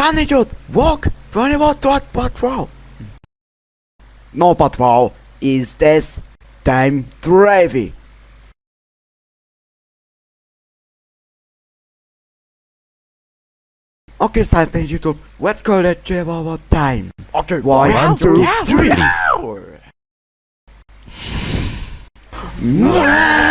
Sunny Jude, walk 24 dot patrol. No patrol is this time driving. Okay, Sunny Jude, let's call it you one time. Okay, one, One, two, two, three. three. Wow.